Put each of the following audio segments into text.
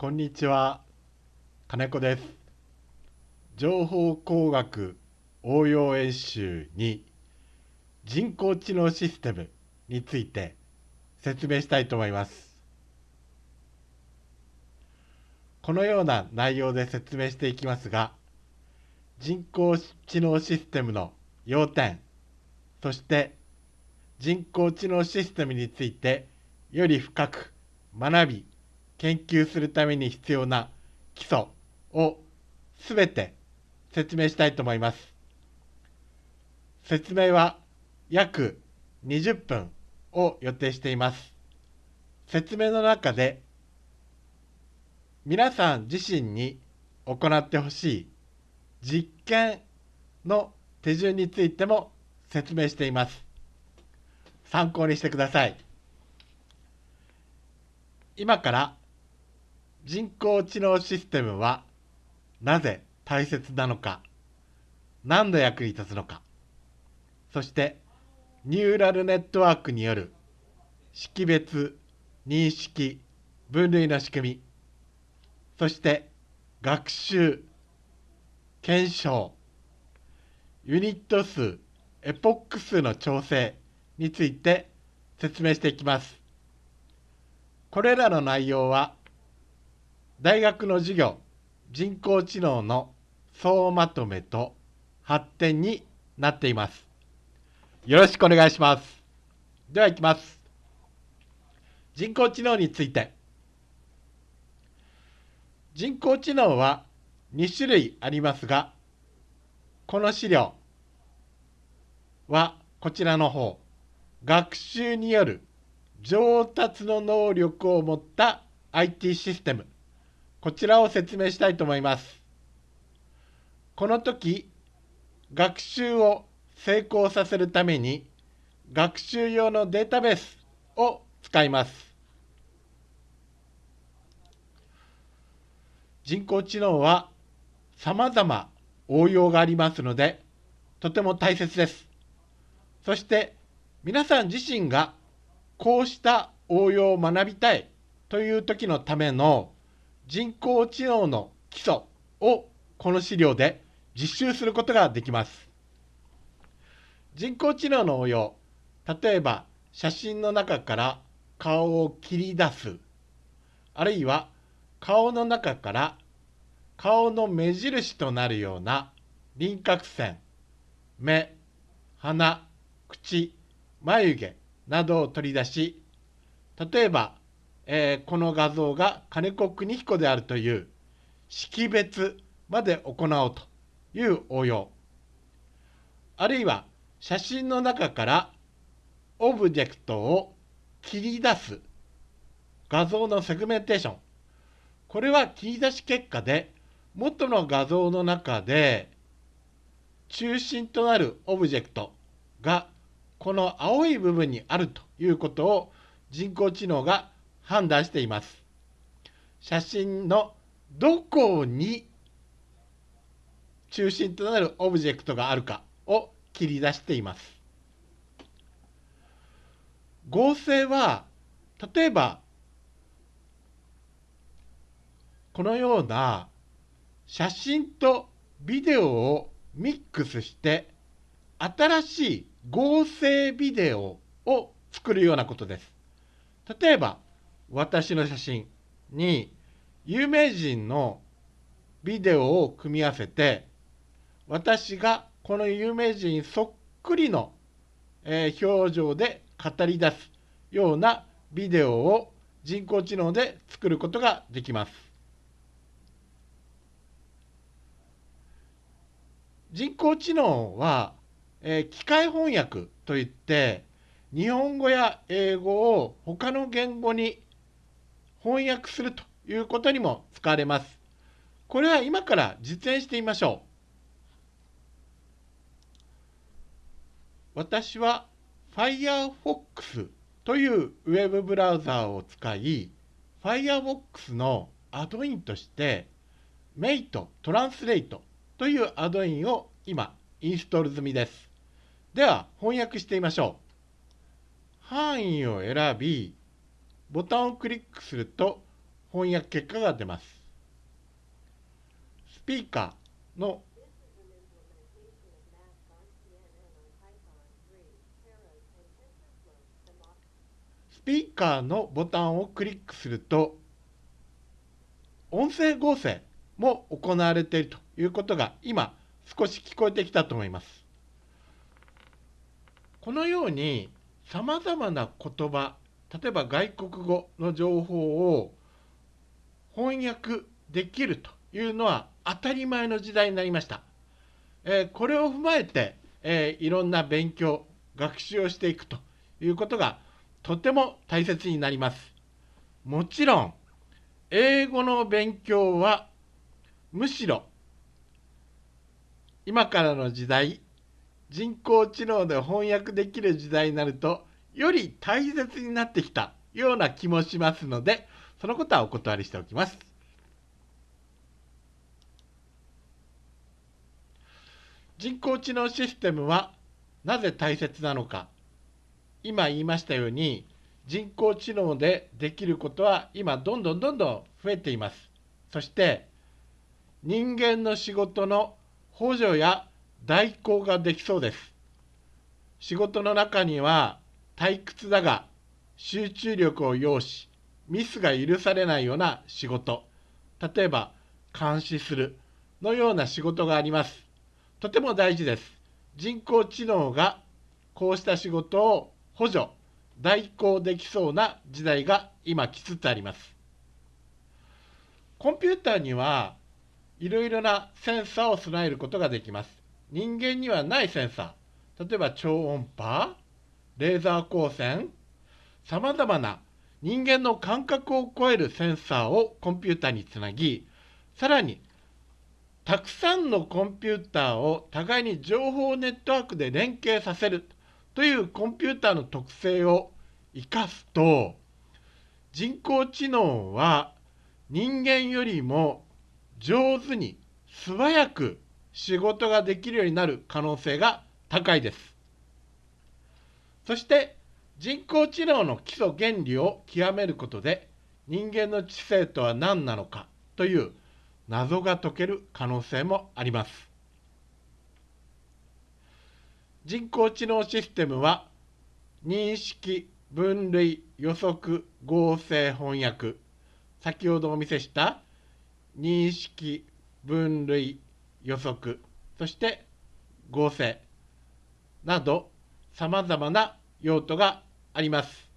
こんにちは。金子です。情報工学応用演習に人工知能システムについて説明したいと思います。このような内容で説明していきますが人工知能システムの要点そして人工知能システムについてより深く学び研究するために必要な基礎をすべて説明したいと思います。説明は約20分を予定しています。説明の中で皆さん自身に行ってほしい実験の手順についても説明しています。参考にしてください。今から人工知能システムはなぜ大切なのか何の役に立つのかそしてニューラルネットワークによる識別認識分類の仕組みそして学習検証ユニット数エポック数の調整について説明していきます。これらの内容は大学の授業人工知能の総まとめと発展になっています。よろしくお願いします。では行きます。人工知能について。人工知能は2種類ありますが、この資料はこちらの方、学習による上達の能力を持った IT システムこちらを説明したいと思います。この時、学習を成功させるために、学習用のデータベースを使います。人工知能は様々応用がありますので、とても大切です。そして皆さん自身がこうした応用を学びたいという時のための人工知能の基礎をこの資料で実習することができます。人工知能の応用、例えば写真の中から顔を切り出す、あるいは顔の中から顔の目印となるような輪郭線、目、鼻、口、眉毛などを取り出し、例えばえー、この画像が金子邦彦であるという識別まで行おうという応用あるいは写真の中からオブジェクトを切り出す画像のセグメンテーション。これは切り出し結果で元の画像の中で中心となるオブジェクトがこの青い部分にあるということを人工知能が判断しています。写真のどこに中心となるオブジェクトがあるかを切り出しています。合成は例えばこのような写真とビデオをミックスして新しい合成ビデオを作るようなことです。例えば私の写真に有名人のビデオを組み合わせて私がこの有名人そっくりの、え表情で語り出すようなビデオを人工知能で作ることができます。人工知能は、え機械翻訳といって日本語や英語を他の言語に翻訳するということにも使われます。これは今から実演してみましょう。私は Firefox というウェブブラウザーを使い、Firefox のアドインとして Mate Translate というアドインを今インストール済みです。では翻訳してみましょう。範囲を選び、ボタンをクリックすると翻訳結果が出ます。スピーカーのスピーカーのボタンをクリックすると音声合成も行われているということが今少し聞こえてきたと思います。このようにさまざまな言葉例えば外国語の情報を翻訳できるというのは当たり前の時代になりました。えー、これを踏まえて、えー、いろんな勉強学習をしていくということがとても大切になります。もちろん英語の勉強はむしろ今からの時代人工知能で翻訳できる時代になるとより大切になってきたような気もしますのでそのことはお断りしておきます。人工知能システムはなぜ大切なのか今言いましたように人工知能でできることは今どんどんどんどん増えています。そして人間の仕事の補助や代行ができそうです。仕事の中には退屈だが集中力を要しミスが許されないような仕事例えば監視するのような仕事があります。とても大事です。人工知能がこうした仕事を補助代行できそうな時代が今来つつあります。コンピューターにはいろいろなセンサーを備えることができます。人間にはないセンサー、例えば超音波、レーザー光線、さまざまな人間の感覚を超えるセンサーをコンピューターにつなぎ、さらにたくさんのコンピューターを互いに情報ネットワークで連携させるというコンピューターの特性を生かすと人工知能は人間よりも上手に素早く仕事ができるようになる可能性が高いです。そして人工知能の基礎原理を極めることで人間の知性とは何なのかという謎が解ける可能性もあります。人工知能システムは認識、分類、予測、合成、翻訳。先ほどお見せした認識、分類、予測、そして合成。などさまざまな用途があります。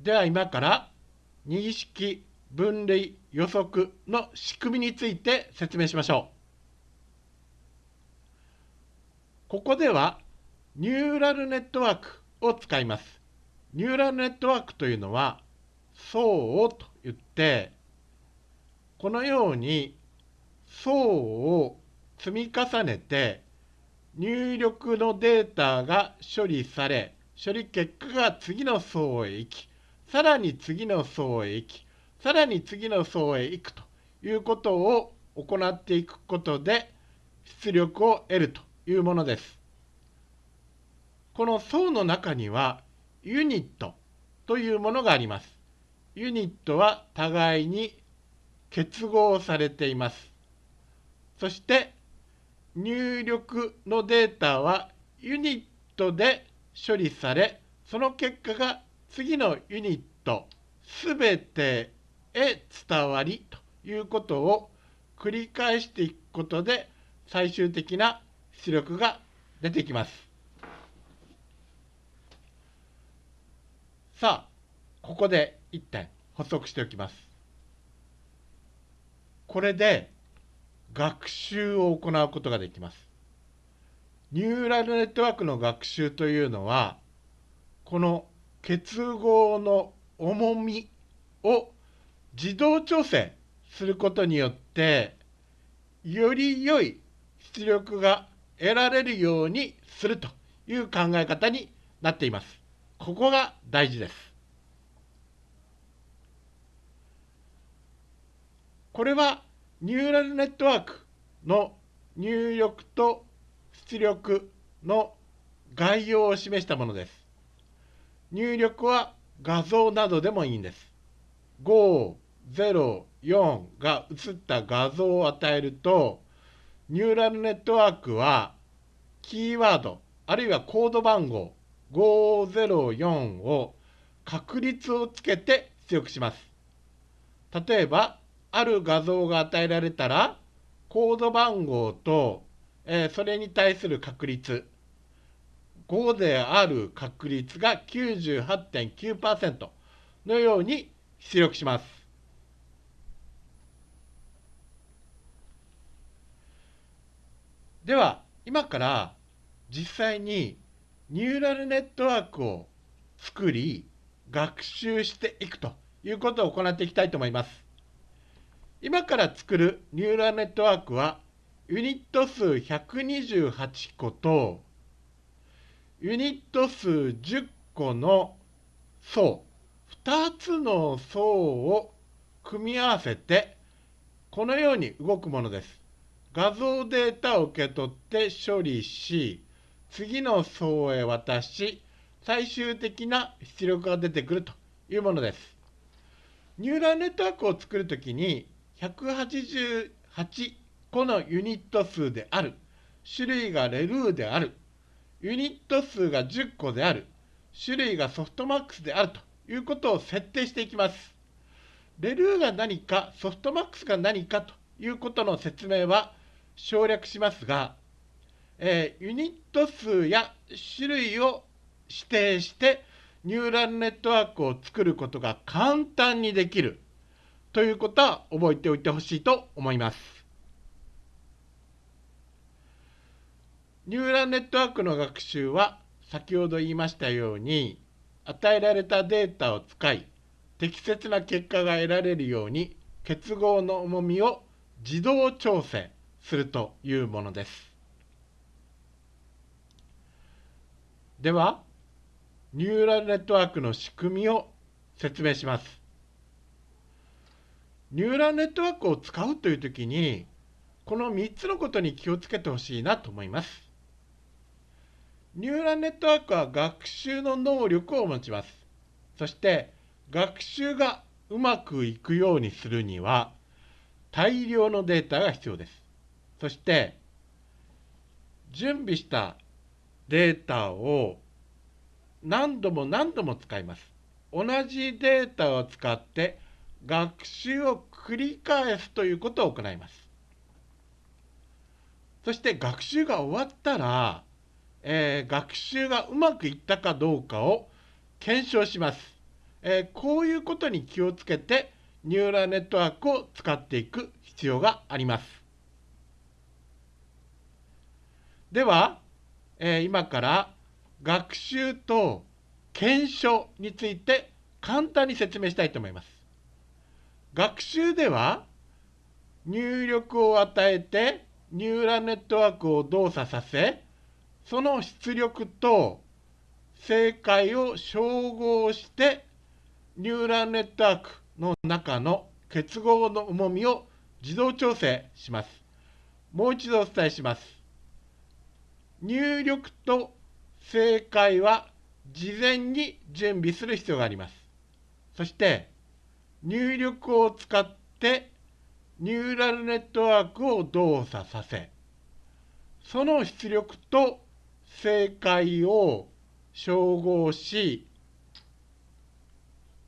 では今から認識、分類、予測の仕組みについて説明しましょう。ここではニューラルネットワークを使います。ニューラルネットワークというのは層と言ってこのように層を積み重ねて入力のデータが処理され処理結果が次の層へ行きさらに次の層へ行きさらに次の層へ行くということを行っていくことで出力を得るというものです。この層の中にはユニットというものがあります。ユニットは互いに結合されています。そして入力のデータはユニットで処理され、その結果が次のユニットすべてへ伝わりということを繰り返していくことで最終的な出力が出てきます。さあ、ここで1点補足しておきます。これで学習を行うことができます。ニューラルネットワークの学習というのは、この結合の重みを自動調整することによって、より良い出力が得られるようにするという考え方になっています。ここが大事です。これはニューラルネットワークの入力と出力の概要を示したものです。入力は画像などでもいいんです。5、0、4が映った画像を与えると、ニューラルネットワークはキーワード、あるいはコード番号504を確率をつけて出力します。例えば、ある画像が与えられたら、コード番号と、えー、それに対する確率、5である確率が98.9%のように出力します。では、今から実際にニューラルネットワークを作り、学習していくということを行っていきたいと思います。今から作るニューラルネットワークは、ユニット数128個と、ユニット数10個の層、2つの層を組み合わせて、このように動くものです。画像データを受け取って処理し、次の層へ渡し、最終的な出力が出てくるというものです。ニューラルネットワークを作るときに188個のユニット数である、種類がレルーである、ユニット数が10個である、種類がソフトマックスであるということを設定していきます。レルーが何か、ソフトマックスが何かということの説明は省略しますが、えー、ユニット数や種類を指定してニューラルネットワークを作ることが簡単にできる。ということは覚えておいてほしいと思います。ニューラルネットワークの学習は先ほど言いましたように与えられたデータを使い適切な結果が得られるように結合の重みを自動調整するというものです。ではニューラルネットワークの仕組みを説明します。ニューラルネットワークを使うというときに、この3つのことに気をつけてほしいなと思います。ニューラルネットワークは学習の能力を持ちます。そして、学習がうまくいくようにするには、大量のデータが必要です。そして、準備したデータを何度も何度も使います。同じデータを使って学習を繰り返すということを行います。そして学習が終わったら、えー、学習がうまくいったかどうかを検証します。えー、こういうことに気をつけてニューラルネットワークを使っていく必要があります。では、えー、今から学習と検証について簡単に説明したいと思います。学習では入力を与えてニューラルネットワークを動作させその出力と正解を照合してニューラルネットワークの中の結合の重みを自動調整します。もう一度お伝えします。入力と正解は事前に準備する必要があります。そして入力を使ってニューラルネットワークを動作させその出力と正解を照合し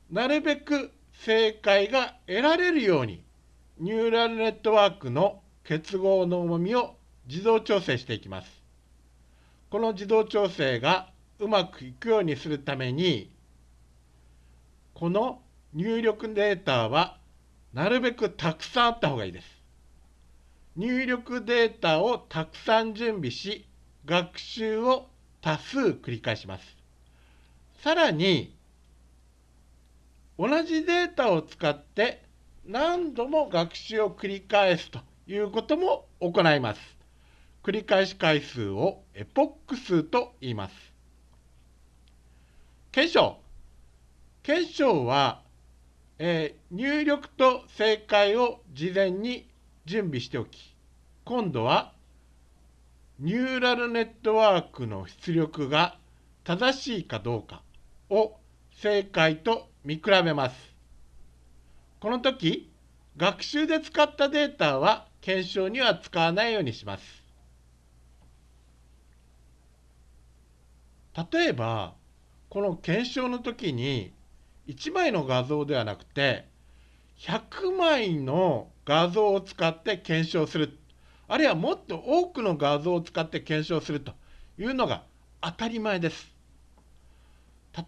なるべく正解が得られるようにニューラルネットワークの結合の重みを自動調整していきます。この自動調整がうまくいくようにするためにこの入力データはなるべくたくさんあった方がいいです。入力データをたくさん準備し学習を多数繰り返します。さらに同じデータを使って何度も学習を繰り返すということも行います。繰り返し回数をエポック数と言います。検証。検証は、えー、入力と正解を事前に準備しておき、今度はニューラルネットワークの出力が正しいかどうか、を正解と見比べます。この時、学習で使ったデータは検証には使わないようにします。例えば、この検証の時に1枚の画像ではなくて100枚の画像を使って検証するあるいはもっと多くの画像を使って検証するというのが当たり前です。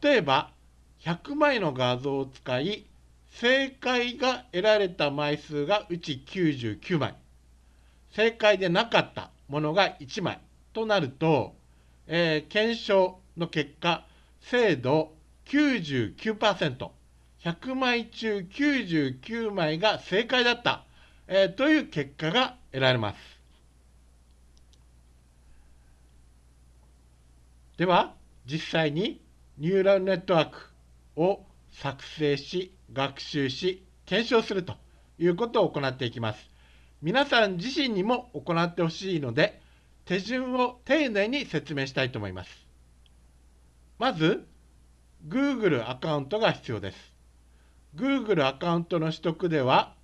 例えば100枚の画像を使い正解が得られた枚数がうち99枚正解でなかったものが1枚となると、えー、検証の結果精度99%、100枚中99枚が正解だった、えー、という結果が得られます。では、実際にニューラルネットワークを作成し、学習し、検証するということを行っていきます。皆さん自身にも行ってほしいので、手順を丁寧に説明したいと思います。まず、Google アカウントが必要です。Google アカウントの取得では、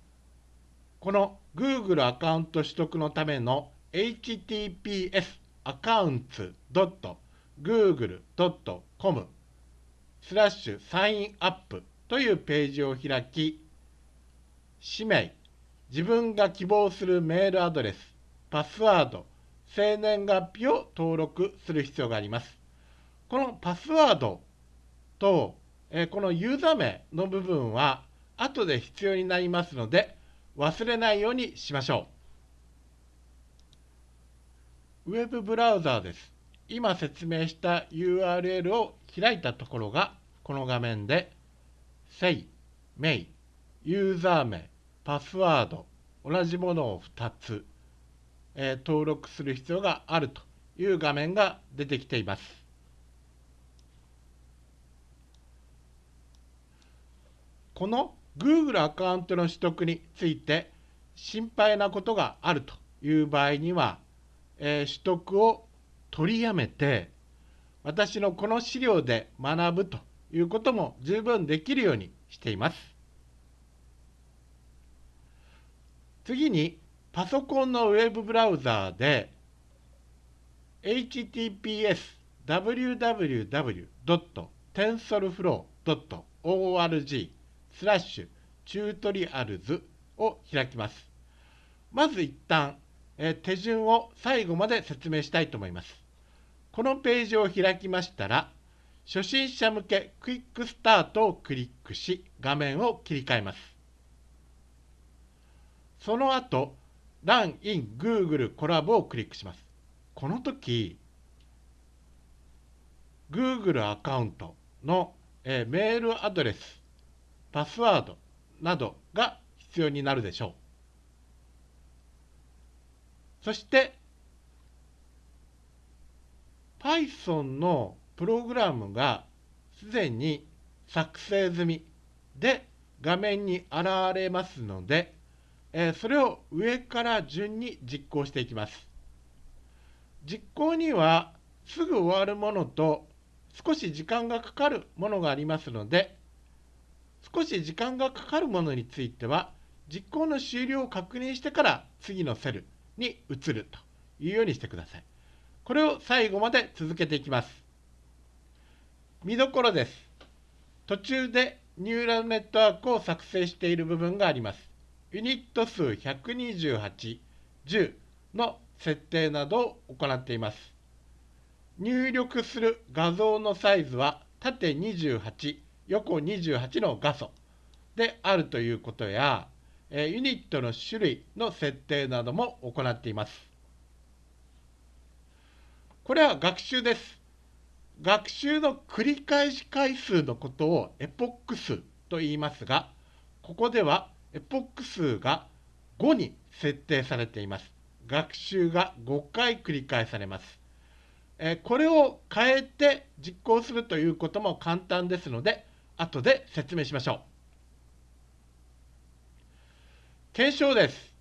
この Google アカウント取得のための https アカウンツ .google.com スラッシュサインアップというページを開き、氏名、自分が希望するメールアドレス、パスワード、生年月日を登録する必要があります。このパスワードと、えこのユーザー名の部分は後で必要になりますので忘れないようにしましょう。ウェブブラウザーです。今説明した URL を開いたところがこの画面で、say、may、ユーザー名、パスワード、同じものを2つ、えー、登録する必要があるという画面が出てきています。この Google アカウントの取得について心配なことがあるという場合には、えー、取得を取りやめて私のこの資料で学ぶということも十分できるようにしています。次にパソコンのウェブブラウザーで https www.tensorflow.org スラッシュ tutorials を開きます。まず一旦、え手順を最後まで説明したいと思います。このページを開きましたら、初心者向けクイックスタートをクリックし、画面を切り替えます。その後、Run in Google コラボをクリックします。この時、Google アカウントの、えメールアドレスパスワードなどが必要になるでしょう。そして Python のプログラムがすでに作成済みで画面に現れますので、えそれを上から順に実行していきます。実行にはすぐ終わるものと少し時間がかかるものがありますので、少し時間がかかるものについては実行の終了を確認してから次のセルに移るというようにしてください。これを最後まで続けていきます。見どころです。途中でニューラルネットワークを作成している部分があります。ユニット数128、10の設定などを行っています。入力する画像のサイズは縦28、横28の画素であるということや、えユニットの種類の設定なども行っています。これは学習です。学習の繰り返し回数のことをエポック数と言いますが、ここではエポック数が5に設定されています。学習が5回繰り返されます。えこれを変えて実行するということも簡単ですので、後で説明しましょう。検証です。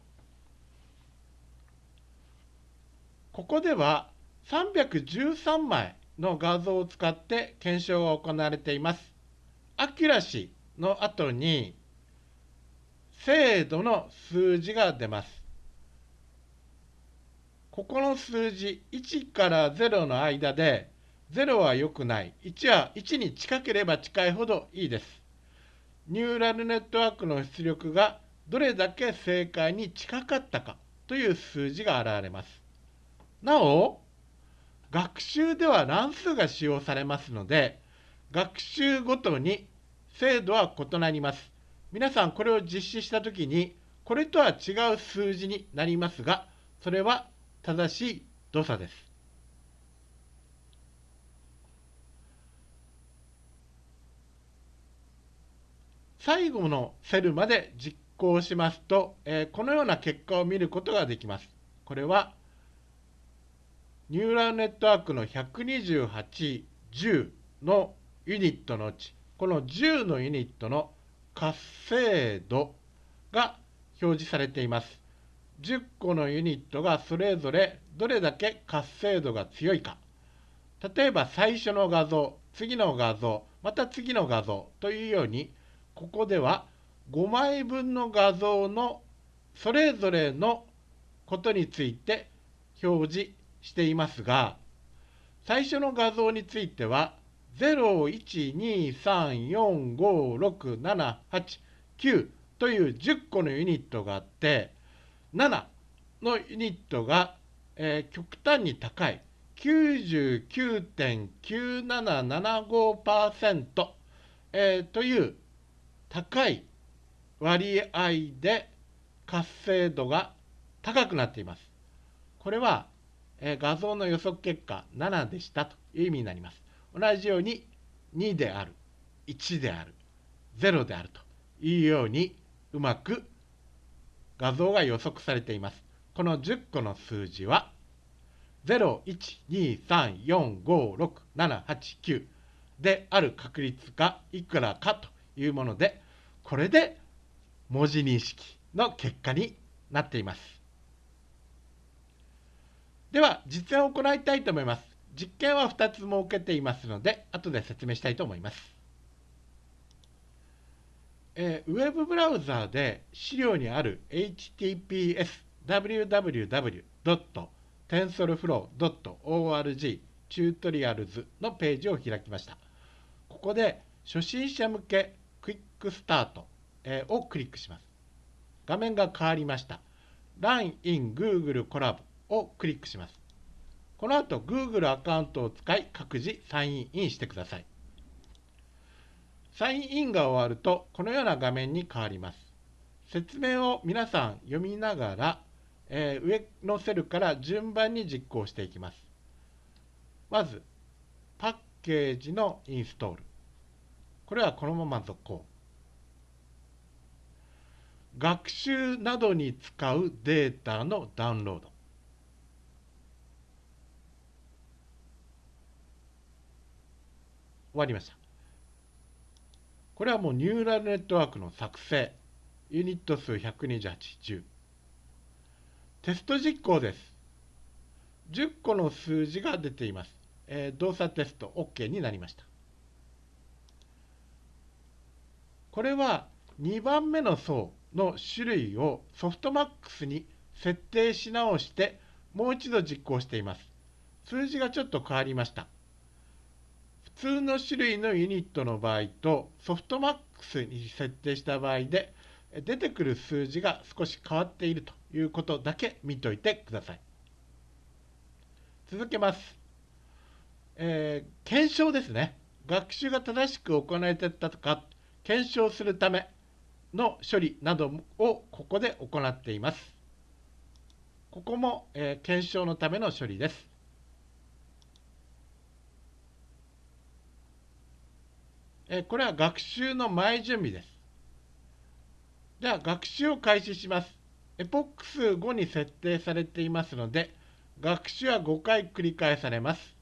ここでは313枚の画像を使って検証が行われています。accuracy の後に精度の数字が出ます。ここの数字1から0の間で0は良くない。1は1に近ければ近いほどいいです。ニューラルネットワークの出力がどれだけ正解に近かったかという数字が現れます。なお、学習では乱数が使用されますので、学習ごとに精度は異なります。皆さんこれを実施したときに、これとは違う数字になりますが、それは正しい動作です。最後のセルまで実行しますと、えー、このような結果を見ることができます。これはニューラルネットワークの128、10のユニットのうち、この10のユニットの活性度が表示されています。10個のユニットがそれぞれどれだけ活性度が強いか。例えば最初の画像、次の画像、また次の画像というように、ここでは5枚分の画像のそれぞれのことについて表示していますが、最初の画像については、012345678という10個のユニットがあって、7のユニットが、えー、極端に高い99.9775%、えー、という高い割合で活性度が高くなっています。これはえ画像の予測結果7でしたという意味になります。同じように2である、1である、0であるというようにうまく画像が予測されています。この10個の数字は0、1、2、3、4、5、6、7、8、9である確率がいくらかというもので、これで文字認識の結果になっています。では、実演を行いたいと思います。実験は2つ設けていますので、後で説明したいと思います。えー、ウェブブラウザーで資料にある https www.tensorflow.org tutorials のページを開きました。ここで初心者向けクイックスタート、えー、をクリックします。画面が変わりました。Run in Google コラボをクリックします。この後 Google アカウントを使い各自サインインしてください。サインインが終わるとこのような画面に変わります。説明を皆さん読みながら、えー、上のセルから順番に実行していきます。まず、パッケージのインストール。これはこのまま続行。学習などに使うデータのダウンロード。終わりました。これはもうニューラルネットワークの作成。ユニット数128、10。テスト実行です。10個の数字が出ています。えー、動作テスト OK になりました。これは2番目の層の種類をソフトマックスに設定し直してもう一度実行しています。数字がちょっと変わりました。普通の種類のユニットの場合とソフトマックスに設定した場合で出てくる数字が少し変わっているということだけ見といてください。続けます。えー、検証ですね。学習が正しく行われていたか検証するための処理などをここで行っています。ここも、えー、検証のための処理です。えこれは学習の前準備です。では学習を開始します。エポック数5に設定されていますので、学習は5回繰り返されます。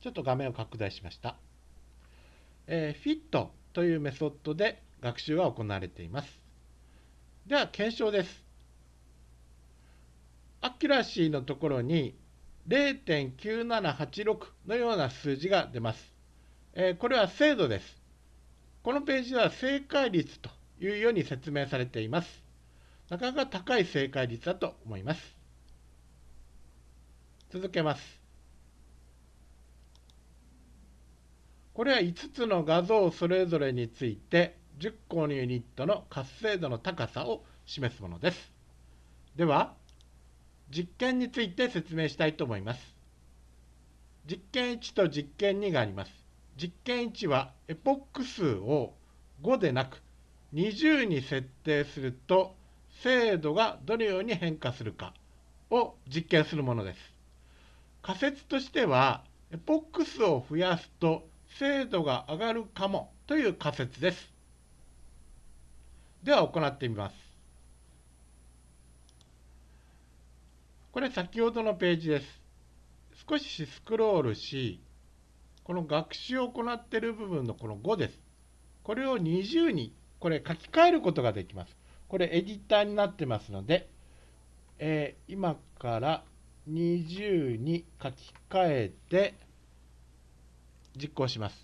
ちょっと画面を拡大しました。えー、FIT というメソッドで学習が行われています。では、検証です。 accuracy のところに0.9786のような数字が出ます。えー、これは精度です。このページは正解率というように説明されています。なかなか高い正解率だと思います。続けます。これは5つの画像それぞれについて10個のユニットの活性度の高さを示すものです。では、実験について説明したいと思います。実験1と実験2があります。実験1はエポック数を5でなく20に設定すると精度がどのように変化するかを実験するものです。仮説としてはエポック数を増やすと精度が上がるかもという仮説です。では行ってみます。これ先ほどのページです。少しスクロールし、この学習を行っている部分のこの5です。これを20にこれ書き換えることができます。これエディターになってますので、えー、今から20に書き換えて実行します。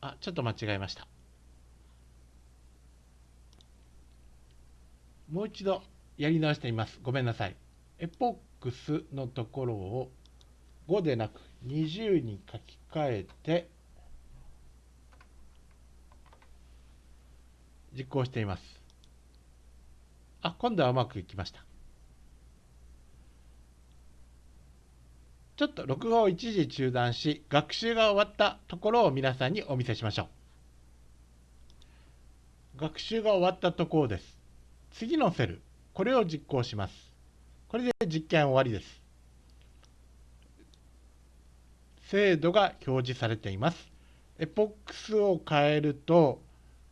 あ、ちょっと間違えました。もう一度やり直してみます。ごめんなさい。エポックスのところを5でなく20に書き換えて実行しています。あ、今度はうまくいきました。ちょっと録画を一時中断し、学習が終わったところを皆さんにお見せしましょう。学習が終わったところです。次のセル、これを実行します。これで実験終わりです。精度が表示されています。エポックスを変えると、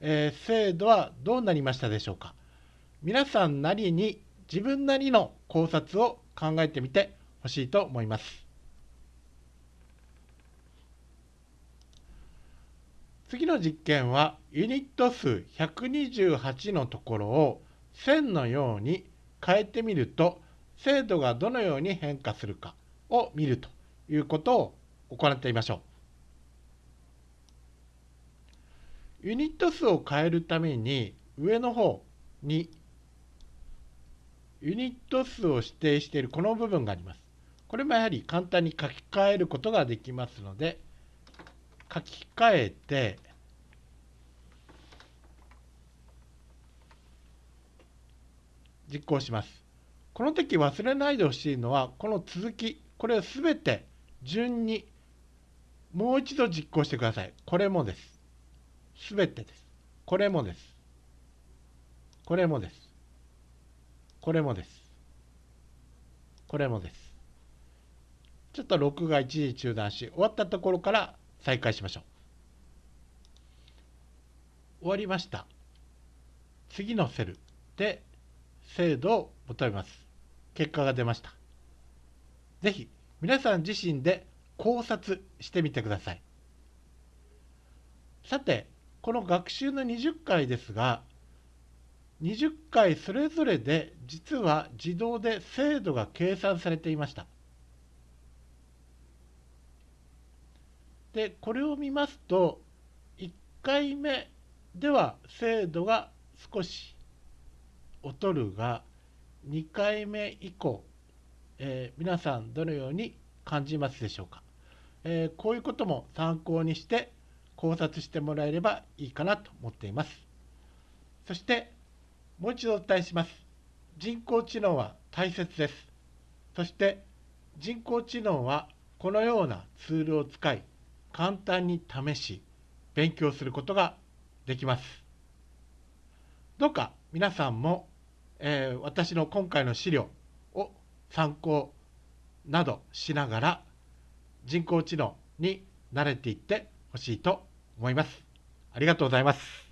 えー、精度はどうなりましたでしょうか皆さんなりに自分なりの考察を考えてみてほしいと思います。次の実験はユニット数128のところを線のように変えてみると精度がどのように変化するかを見るということを行ってみましょう。ユニット数を変えるために上の方にユニット数を指定しているこの部分があります。これもやはり簡単に書き換えることができますので書き換えて実行します。この時忘れないでほしいのはこの続きこれをすべて順にもう一度実行してください。これもです。すべてです。これもです。これもです。これもです。これもです。ちょっと録画一時中断し終わったところから再開しましょう。終わりました。次のセルで精度を求めます。結果が出ました。ぜひ皆さん自身で考察してみてください。さて、この学習の20回ですが、20回それぞれで実は自動で精度が計算されていました。でこれを見ますと1回目では精度が少し劣るが2回目以降、えー、皆さんどのように感じますでしょうか、えー、こういうことも参考にして考察してもらえればいいかなと思っています。そしてもう一度お伝えします。人工知能は大切です。そして人工知能はこのようなツールを使い簡単に試し、勉強することができます。どうか皆さんも、えー、私の今回の資料を参考などしながら人工知能に慣れていってほしいと思います。ありがとうございます。